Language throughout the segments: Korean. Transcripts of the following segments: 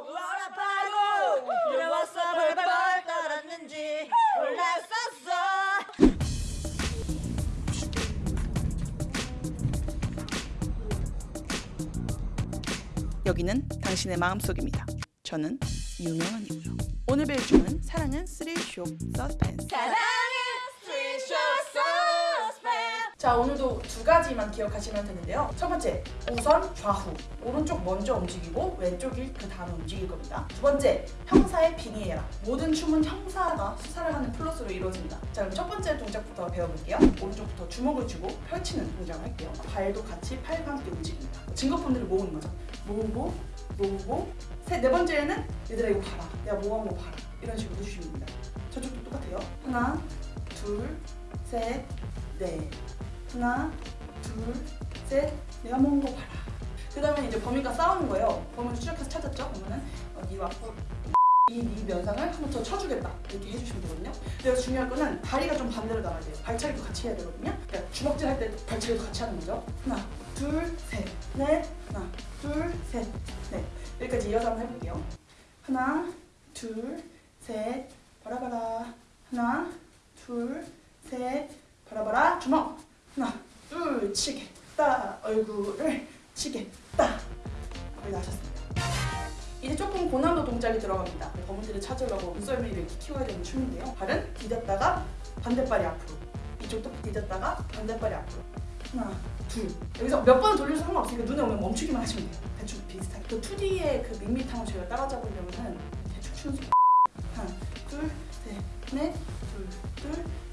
워라파고 두려웠어 벌벌 떨었는지 몰랐었어 여기는 당신의 마음속입니다. 저는 유명한이고요. 오늘 배울 주는 사랑은 스릴 쇼 서스펜스. 자 오늘도 두 가지만 기억하시면 되는데요. 첫 번째 우선 좌후 오른쪽 먼저 움직이고 왼쪽이 그 다음에 움직일 겁니다. 두 번째 형사의 빙의해라 모든 춤은 형사가 수사를 하는 플러스로 이루어집니다. 자 그럼 첫 번째 동작부터 배워볼게요. 오른쪽부터 주먹을 쥐고 펼치는 동작을 할게요. 발도 같이 팔과 함께 움직입니다. 증거품들을 모으는 거죠. 모으고 모으고 세, 네 번째는 얘들아 이거 봐라 내가 모아한 거 봐라 이런 식으로 해주시면 됩니다. 저쪽도 똑같아요. 하나 둘셋넷 하나, 둘, 셋. 내가 먹은 거 봐라. 그 다음에 이제 범인과 싸우는 거예요. 범인을 추적해서 찾았죠? 그러면은 어, 니와 꿀. 이, 이 면상을 한 번 더 쳐주겠다. 이렇게 해주시면 되거든요. 여기서 중요한 거는 다리가 좀 반대로 나가야 돼요. 발차기도 같이 해야 되거든요. 그러니까 주먹질 할 때 발차기도 같이 하는 거죠. 하나, 둘, 셋, 넷. 하나, 둘, 셋, 넷. 여기까지 이어서 한번 해볼게요. 하나, 둘, 셋. 바라바라. 하나, 둘, 셋. 바라바라. 주먹. 하나, 둘, 치겠다. 얼굴을 치겠다. 거의 다 하셨습니다. 이제 조금 고난도 동작이 들어갑니다. 범인들을 찾으려고 눈썰미를 이렇게 키워야 되는 춤인데요. 발은 디뎠다가 반대발이 앞으로. 이쪽도 디뎠다가 반대발이 앞으로. 하나, 둘. 여기서 몇 번 돌려도 상관없으니까 눈에 오면 멈추기만 하시면 돼요. 대충 비슷하게. 그 2D의 그 밋밋함을 저희가 따라잡으려면 대충 추는 속. 하나, 둘, 셋, 넷, 둘, 둘, 셋, 넷.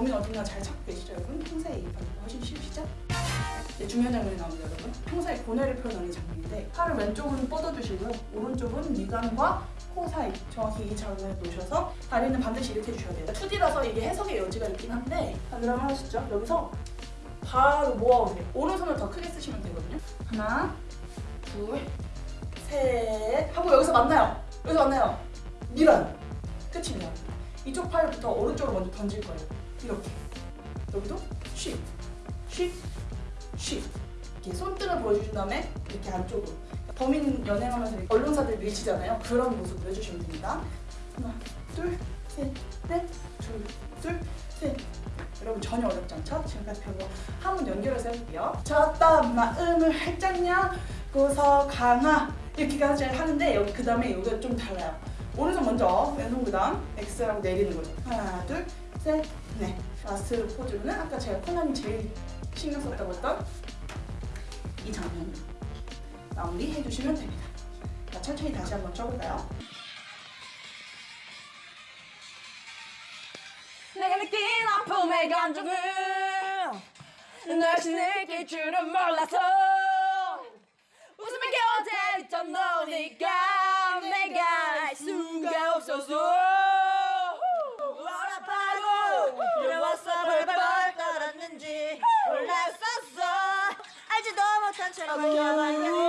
범인 어딘가 잘 찾고 계시죠, 여러분? 이 방법 훨씬 쉬우시죠? 네, 중요한 장면이 나옵니다, 여러분. 평소에 고뇌를 표현하는 장면인데 팔을 왼쪽은 뻗어주시고요. 오른쪽은 미간과 코 사이 정확히 이 장면에 놓으셔서 다리는 반드시 이렇게 해주셔야 돼요. 2D라서 이게 해석의 여지가 있긴 한데 자, 그러면 하시죠. 여기서 바로 모아오세요. 오른손을 더 크게 쓰시면 되거든요. 하나, 둘, 셋 하고 여기서 만나요. 여기서 만나요. 밀어요. 끝입니다. 이쪽 팔부터 오른쪽으로 먼저 던질 거예요. 이렇게. 여기도 쉿, 쉿, 쉿. 이렇게 손등을 보여주신 다음에 이렇게 안쪽으로. 범인 연행하면서 언론사들 밀치잖아요. 그런 모습 보여주시면 됩니다. 하나, 둘, 셋, 넷, 둘, 둘, 셋. 여러분 전혀 어렵지 않죠? 지금까지 배운 거 한번 연결해서 해볼게요. 졌다 마음을 활짝 열고서 강하 이렇게까지 하는데 여기 그 다음에 여기가 좀 달라요. 오른손 먼저 왼손 그 다음 X 하고 내리는 거죠. 하나, 둘, 셋, 넷. last 포즈로는 아까 제가 코난이 제일 신경 썼다고 했던 이 장면 마무리 해주시면 됩니다. 자, 천천히 다시 한번 춰볼까요? 내가 느낀 아픔의 감정을 널시 느낄 줄은 몰랐어 웃음의 곁에 있던 너니까 내가 알 수가 없었어 워 몰랐